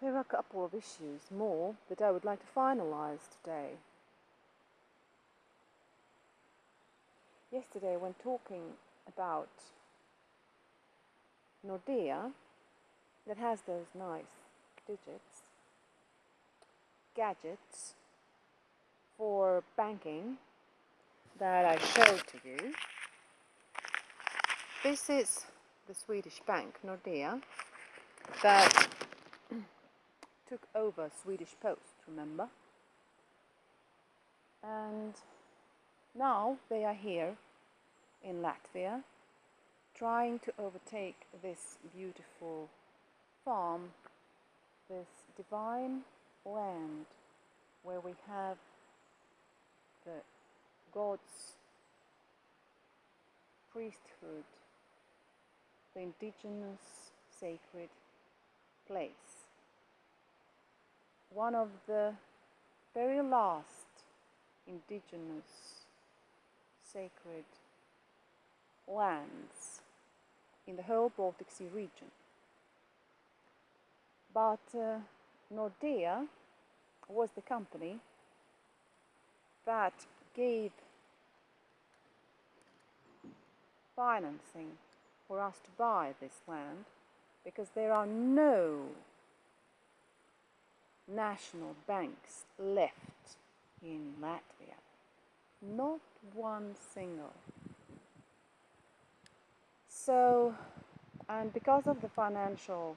there are a couple of issues more that I would like to finalize today. Yesterday, when talking about Nordea, that has those nice digits, gadgets for banking that I showed to you. This is the Swedish bank, Nordea, that took over Swedish Post, remember? And now they are here in Latvia trying to overtake this beautiful farm, this divine land where we have the God's priesthood, the indigenous sacred place. One of the very last indigenous sacred lands in the whole Baltic Sea region. But uh, Nordea was the company that gave financing for us to buy this land because there are no national banks left in Latvia. Not one single. So, and because of the financial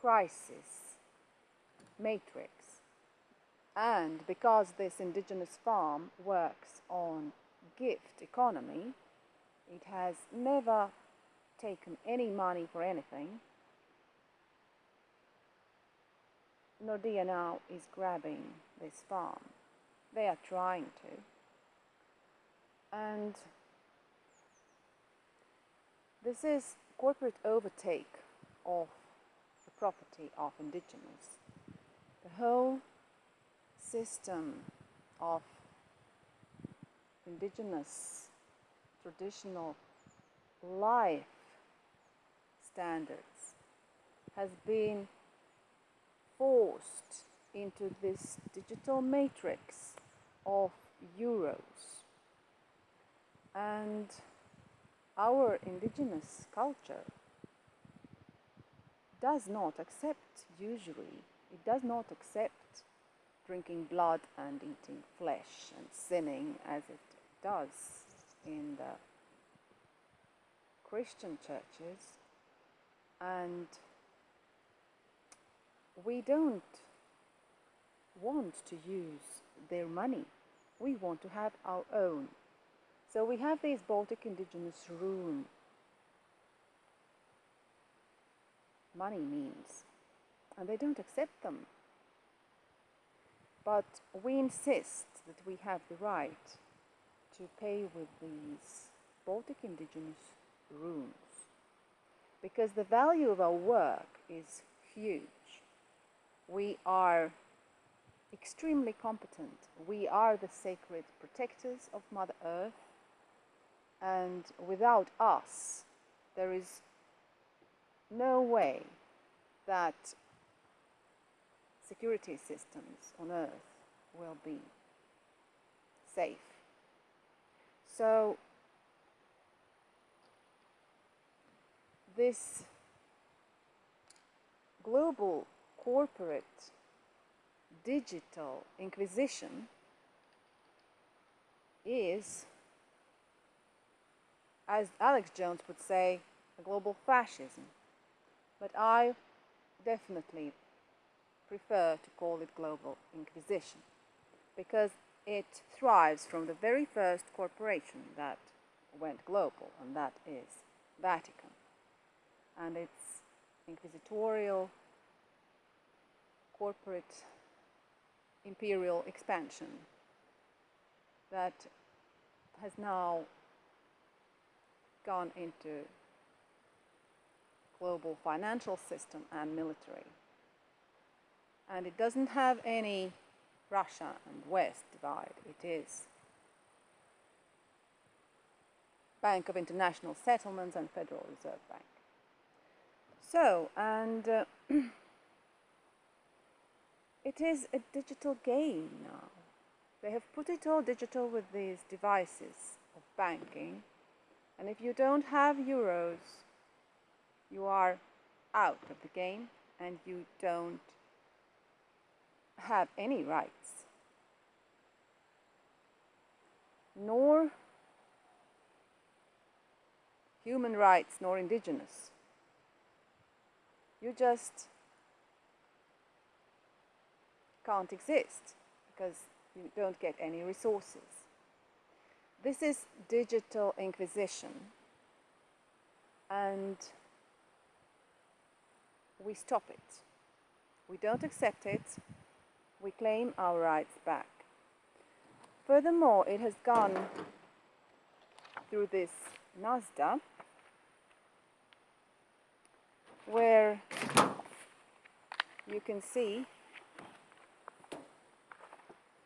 crisis matrix, and because this indigenous farm works on gift economy, it has never taken any money for anything. Nordea now is grabbing this farm. They are trying to. And this is corporate overtake of the property of indigenous. The whole system of indigenous traditional life standards has been forced into this digital matrix of euros. And our indigenous culture does not accept usually it does not accept drinking blood and eating flesh and sinning as it does in the Christian churches. And we don't want to use their money we want to have our own so we have these Baltic indigenous rune money means, and they don't accept them. But we insist that we have the right to pay with these Baltic indigenous runes because the value of our work is huge. We are extremely competent. We are the sacred protectors of Mother Earth and without us, there is no way that security systems on Earth will be safe. So, this global corporate digital inquisition is as Alex Jones would say, a global fascism. But I definitely prefer to call it global inquisition because it thrives from the very first corporation that went global, and that is Vatican. And its inquisitorial corporate imperial expansion that has now gone into global financial system and military. And it doesn't have any Russia and West divide. It is Bank of International Settlements and Federal Reserve Bank. So, and uh, it is a digital game now. They have put it all digital with these devices of banking. And if you don't have euros, you are out of the game and you don't have any rights. Nor human rights, nor indigenous. You just can't exist because you don't get any resources. This is digital inquisition and we stop it. We don't accept it, we claim our rights back. Furthermore, it has gone through this Nasdaq where you can see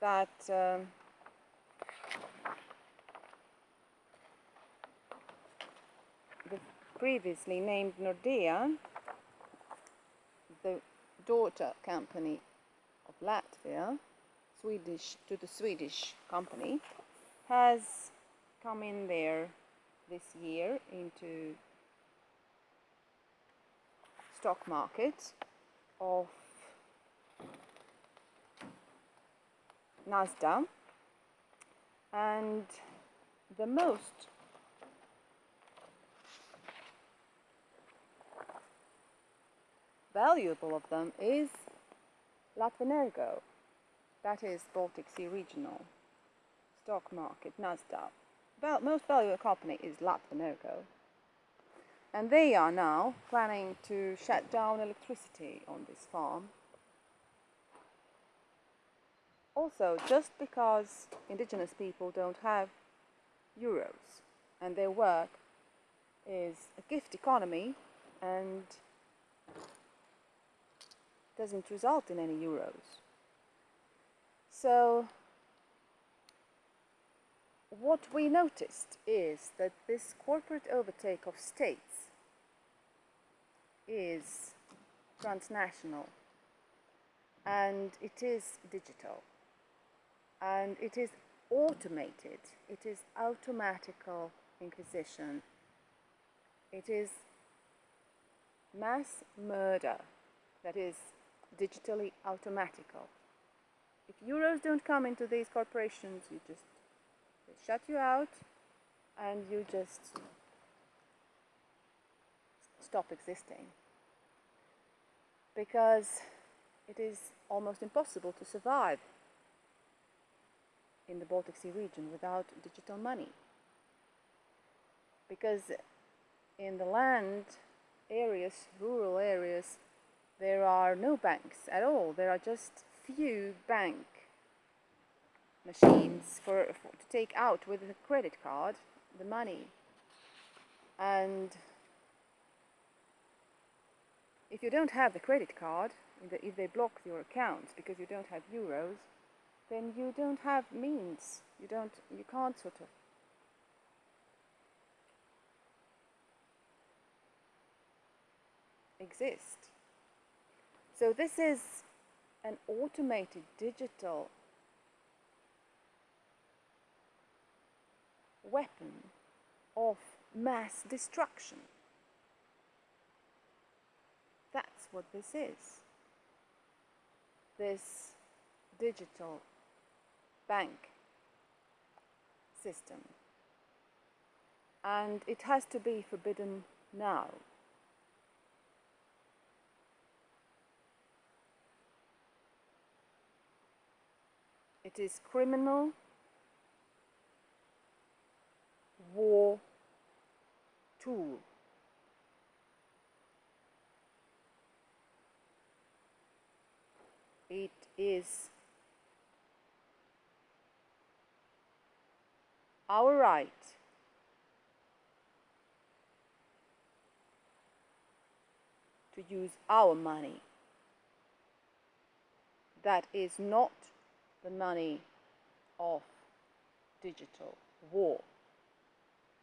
that um, the previously named Nordea, the daughter company of Latvia, Swedish to the Swedish company, has come in there this year into stock market of Nasdaq and the most valuable of them is Latvenergo, that is Baltic Sea Regional Stock Market, Nasdaq. Most valuable company is Latvenergo. And they are now planning to shut down electricity on this farm. Also, just because indigenous people don't have euros and their work is a gift economy and doesn't result in any euros. So what we noticed is that this corporate overtake of states is transnational and it is digital and it is automated, it is automatical inquisition, it is mass murder that is digitally automatical. If euros don't come into these corporations, you just they shut you out and you just stop existing. Because it is almost impossible to survive in the Baltic Sea region without digital money. Because in the land areas, rural areas, there are no banks at all. There are just few bank machines for, for, to take out with a credit card the money. And if you don't have the credit card, if they block your accounts because you don't have euros, then you don't have means. You don't. You can't sort of exist. So this is an automated digital weapon of mass destruction. That's what this is. This digital bank system. And it has to be forbidden now. It is criminal war tool. It is our right. To use our money. That is not the money of digital war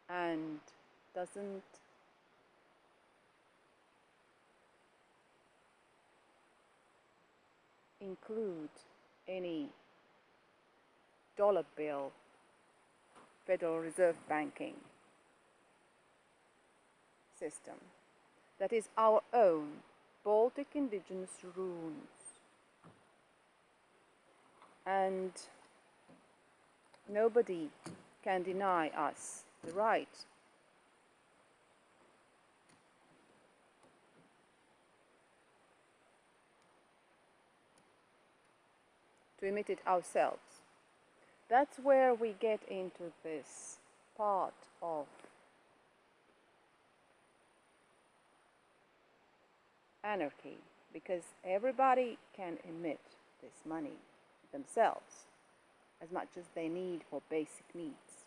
and doesn't include any dollar bill Federal Reserve banking system. That is our own Baltic indigenous runes. And nobody can deny us the right to emit it ourselves. That's where we get into this part of anarchy because everybody can emit this money themselves as much as they need for basic needs.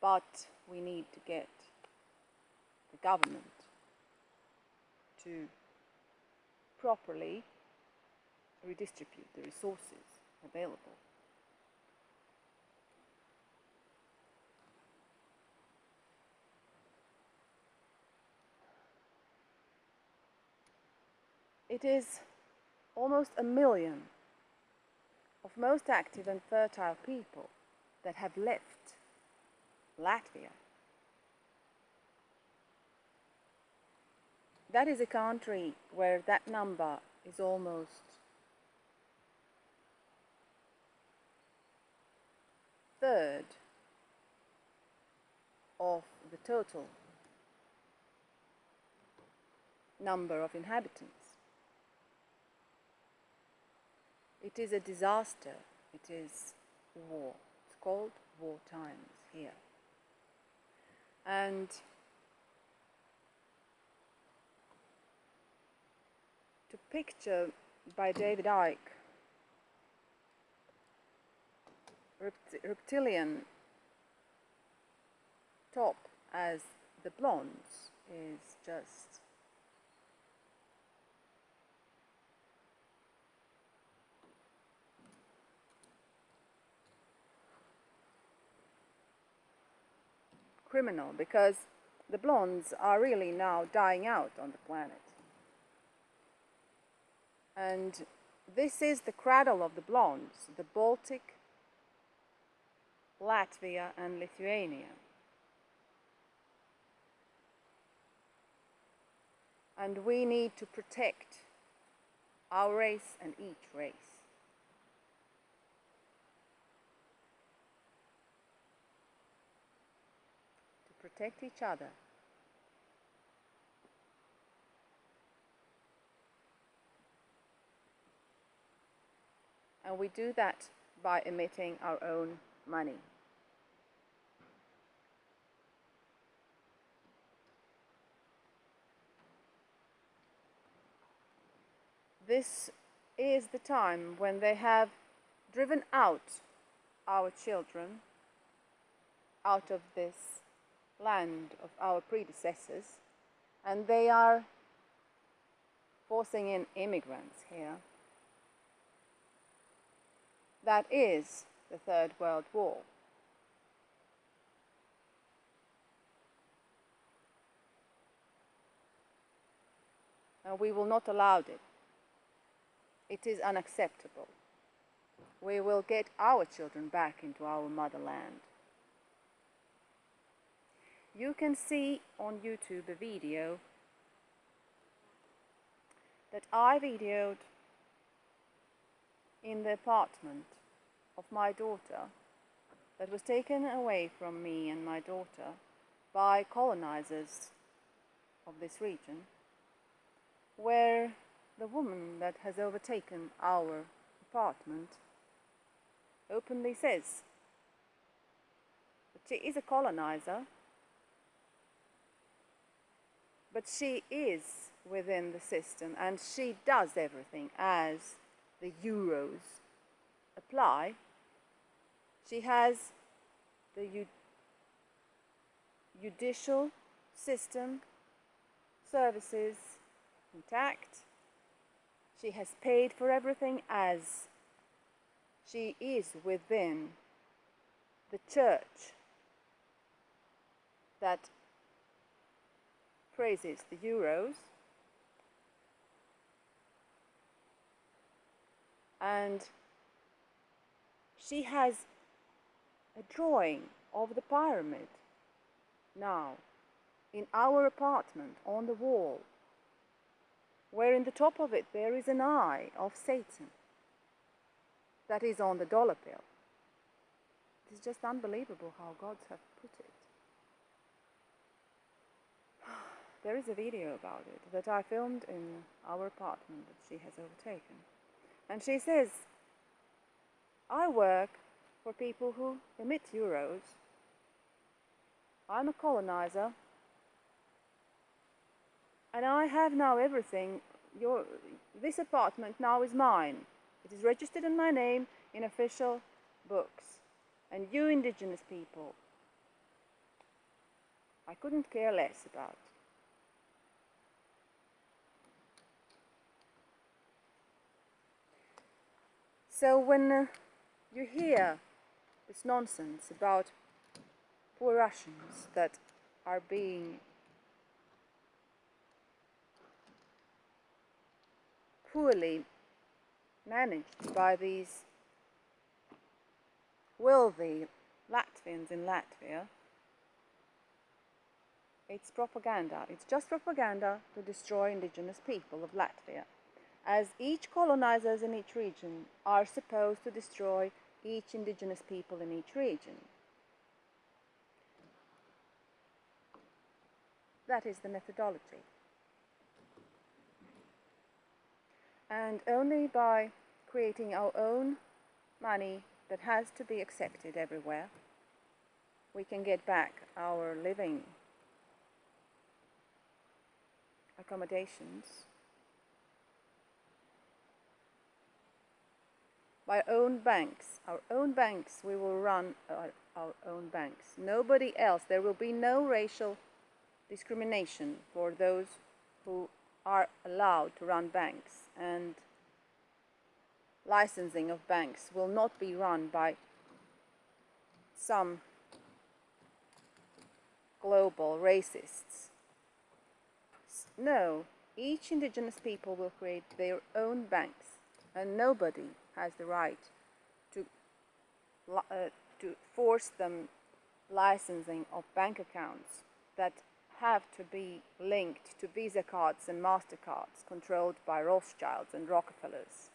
But we need to get the government to properly redistribute the resources available. It is almost a million of most active and fertile people that have left Latvia. That is a country where that number is almost third of the total number of inhabitants. It is a disaster. It is war. It's called war times here. And to picture by David Icke rept reptilian top as the blondes is just criminal because the blondes are really now dying out on the planet. And this is the cradle of the blondes, the Baltic, Latvia and Lithuania. And we need to protect our race and each race. To protect each other. And we do that by emitting our own money. This is the time when they have driven out our children out of this land of our predecessors and they are forcing in immigrants here. That is the Third World War. And we will not allow it. It is unacceptable. We will get our children back into our motherland. You can see on YouTube a video that I videoed in the apartment of my daughter that was taken away from me and my daughter by colonizers of this region, where the woman that has overtaken our apartment openly says that she is a colonizer, but she is within the system and she does everything as the euros apply she has the judicial system services intact. She has paid for everything as she is within the church that praises the euros and she has a drawing of the pyramid now in our apartment on the wall, where in the top of it there is an eye of Satan that is on the dollar bill. It's just unbelievable how gods have put it. There is a video about it that I filmed in our apartment that she has overtaken. And she says, I work for people who emit euros. I'm a colonizer. And I have now everything. Your, this apartment now is mine. It is registered in my name in official books. And you indigenous people, I couldn't care less about. So when uh, you hear this nonsense about poor Russians that are being poorly managed by these wealthy Latvians in Latvia, it's propaganda. It's just propaganda to destroy indigenous people of Latvia as each colonizers in each region are supposed to destroy each indigenous people in each region. That is the methodology. And only by creating our own money that has to be accepted everywhere, we can get back our living accommodations by own banks. Our own banks, we will run our, our own banks. Nobody else. There will be no racial discrimination for those who are allowed to run banks and licensing of banks will not be run by some global racists. No, each indigenous people will create their own banks and nobody has the right to, uh, to force them licensing of bank accounts that have to be linked to Visa cards and MasterCards controlled by Rothschilds and Rockefellers.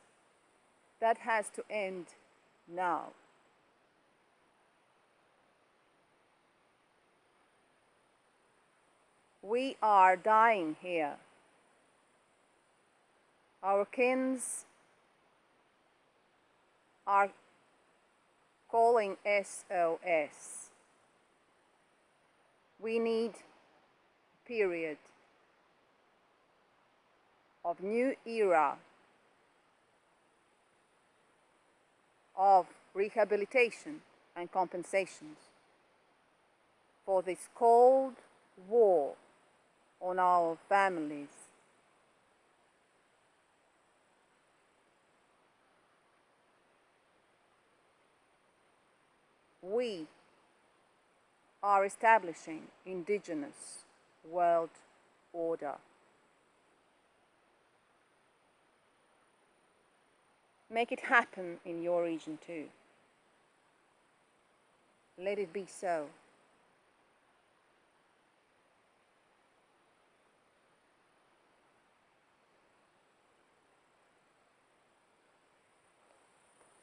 That has to end now. We are dying here. Our kins are calling SOS. We need a period of new era of rehabilitation and compensations for this cold war on our families we are establishing indigenous world order. Make it happen in your region too. Let it be so.